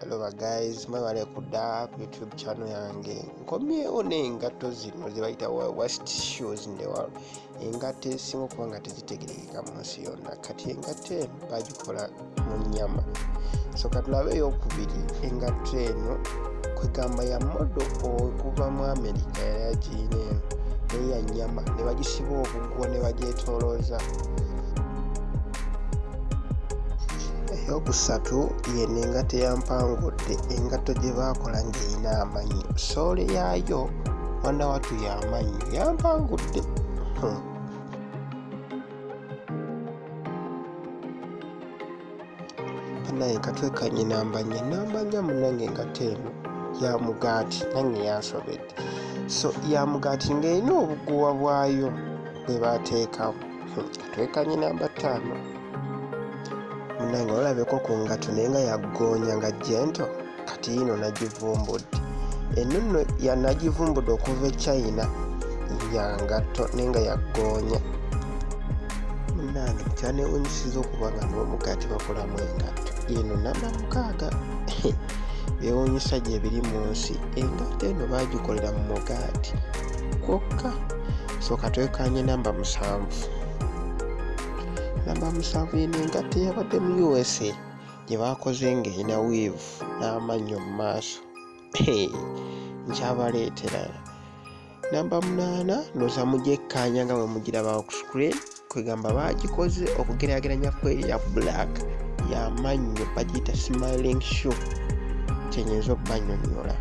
hello guys mwebale kudda ku youtube channel yange. Nkomyewo n'engatto zino zebayita worst shoes in the world. Engatto ezisinga okuba nga tezitegerekeka mu nsi yonna kati engatto eno bagikola mu nyama so katulabe eyokubiri engatto eno kwegamba ya modo okuva mu america yali agiina eno naye ya nyama ne bagisiba obuggwo ne bagyetolooza eyokusatu yeno engatto eyampangudde engatto gye baakola ng'erina amanyo soole yaayo wana watu yamanyo yampangudde hmm. naye katwekanye nambanya nambanya munange engatto eno ya mugaati nange yansobedde. So ya mugaati ng'erina obuguwa bwayo bwe bateekamu katwekanye namba ttaano munange olabeko ku ngatto naye nga yaggoonya nga jento kati yino nagivumbudde. Eno nno yanagivumbudde okuva e china ya ngatto naye nga yaggoonya munange kyanewunyisiza okuba nga n'omugaati bakolamu engatto. Eno namba mukaaga byewunyisa gye biri mu nsi. Engatto eno baagikolera mu mugaati. Kwokka sooka twekanye namba musanvu namba musanvu yeno engatto eyabadde mu usa gye baakoze ng'erina wiivu n'amannyo mu maaso. Nkyabaleetera. Namba munaana noza mugyekkaanya nga bwe mugiraba ku screen kwegamba baagikoze okugeraageranya kweri ya black yamannyo bagiyita smiling show kyenyinza okubanyonyola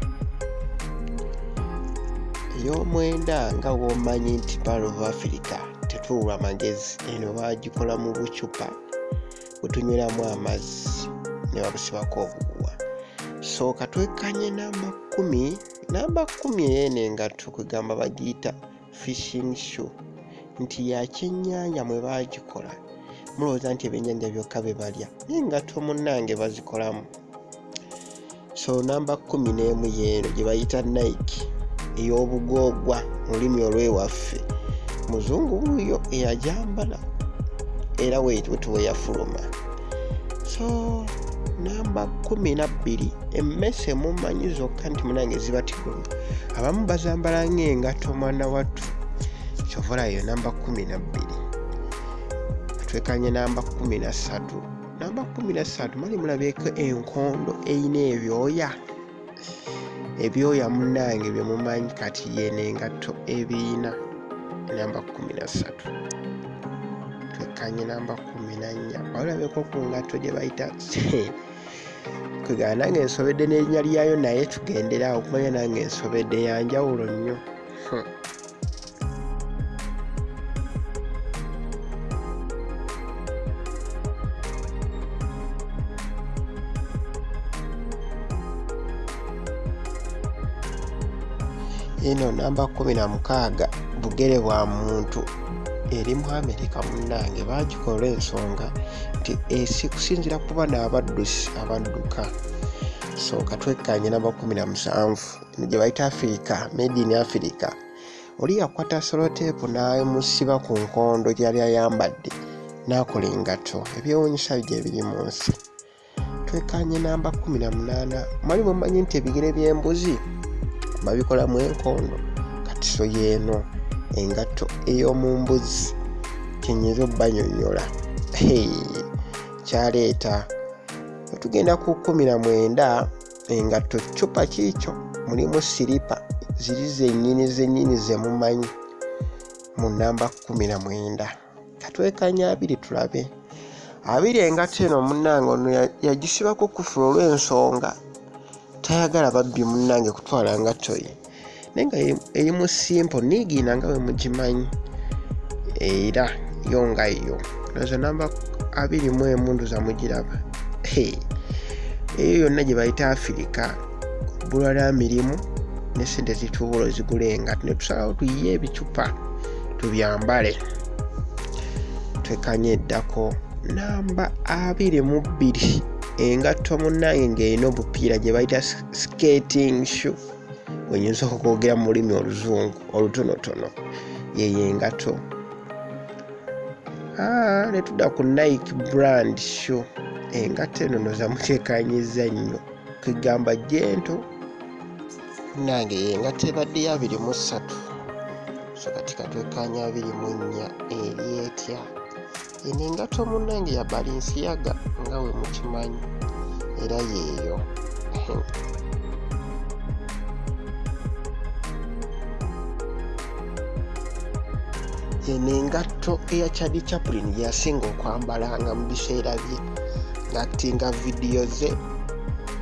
ey'omwenda nga womanyi nti pal of africa tetuulwa magezi eno baagikola mu bucupa bwetunyweramu amazzi ne babusibako obuguwa. Sooka twekanye namba kumi namba kumi eyeeno engatto kwegamba bagiyita fishing show nti yakyennyanja mwe baagikola. Mulowooza nti ebyennyanja byokka bye balya naye engatto munnange bazikolamu. So namba kumi n'emu yeeno gye bayita nike ey'obugoogwa mu lulimi olwewaffe muzungu wuuyo eyajambala era wetuwe yafuluma. So namba kumi nabbiri emmese mumanyi zokka nti munange ziba tigulu abamu bazambala ngaengatto mwana wattu. Kyovulayo namba kumi nabbiri twekanye namba kumi nasatu namba kumi nasatu mali mulabyeko enkondo eyina ebyoya. Ebyoya munange bye mumanyi kati yeno engatto ebiina namba kumi nasatu twekanye namba kumi nanya balabeko ku ngatto gye bayita kwegana nange ensobedde n'erinnya lyayo naye tugenderawo okumanya nange ensobedde yanjawulo nnyo eno namba kumi na mukaaga bugere bwa muntu. Eri mu amerika munnange bagikola ensonga nti esi kusinzira kuba n'abaddusi abadduka. Sooka twekkanye namba kumi na musanvu. Eno gye bayita afirika made in africa. Oli yakwata soloteepu n'emusiba ku nkondo gyali ayambadde n'akola engatto ebyewunyisa gye biri mu nsi. Twekkanye namba kumi na munaana. Mwali mumanyi nti ebigere by'embuzi babikolamu enkondo kati so yeeno engatto ey'omu mbuzi kyenyinza obbanyonyola kyaleeta wetugenda ku kumi na mwenda engatto cupa kiikyo mulimu siripa ziri zennyini zennyini zemumanyi mu namba kumi na mwenda. Katwekanya abiri tulabe. Abiri engatto eno munnange ono yagisibako kufula olw'ensonga tayagala babbi munnange kutwala ngatto ye naye nga eri mu simple niigiina nga bwe mugimanyi. Era yo nga yo. Ezo namba abiri mu emundu zamugiraba eyo yonna gye bayita afirika bbulwa lya mirimu ne sente zituubula ozigula engatto ne tusalawo tuyiye ebicupa tubyambale. Twekanye eddako namba abiri mu bbiri engatto munnange ng'erina obupiira gye bayita skating shoe. Wenyinza okwogera mu lulimi oluzungu olutonotono yeyo engatto netudda ku nike brand shoe. Engatto eno noza mutekanyiza nnyo. Kwegamba jento nange yengatta ebadde ya abiri mu ssatu. So kati katwekanya abiri mu nnya eri etya eno engato munnange ya balinsiyaga nga we mukimanyi. Era yeeyo. Eno engatto eya chadi chaplin gyeyasinga okwambalanga mu biseera bye. Ng'atinga vidiyo ze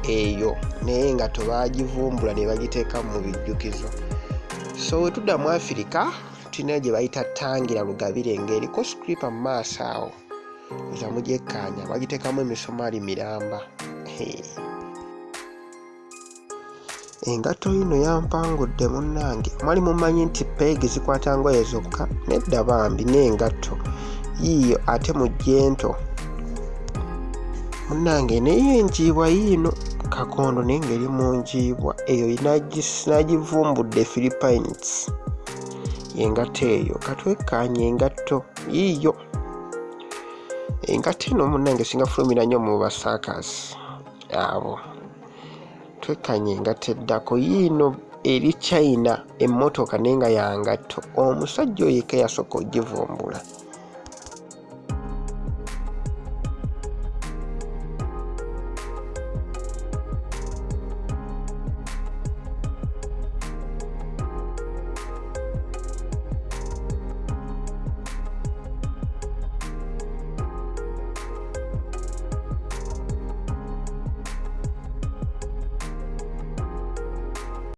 eyo naye nga tebagivumbula ne bagiteeka mu bijjukizo. So we tudda mu afirika tulina gye bayita tangira lugabire ng'eriko scripa mu maaso awo. Eza mugyekkaanya bagiteekamu emisumaali miramba. Engatto yino yampangudde munnange. Mwali mumanyi nti peegi zikwata ngoye zokka nedda bambi n'engatto yiiyo ate mu jento munnange naye enjiibwa yiino kakondo naye ngeri mu njiibwa. Eyo nagivumbudde philippines engatto eyo katwekkaanya engatto yiiyo. Engatto eno munnange singa fulumira nnyo mu basaakasi abo. Twekkanye engatto eddako yiino eri china emmotoka naye nga yangatto omusajja oyo eka yasooka ogivumbula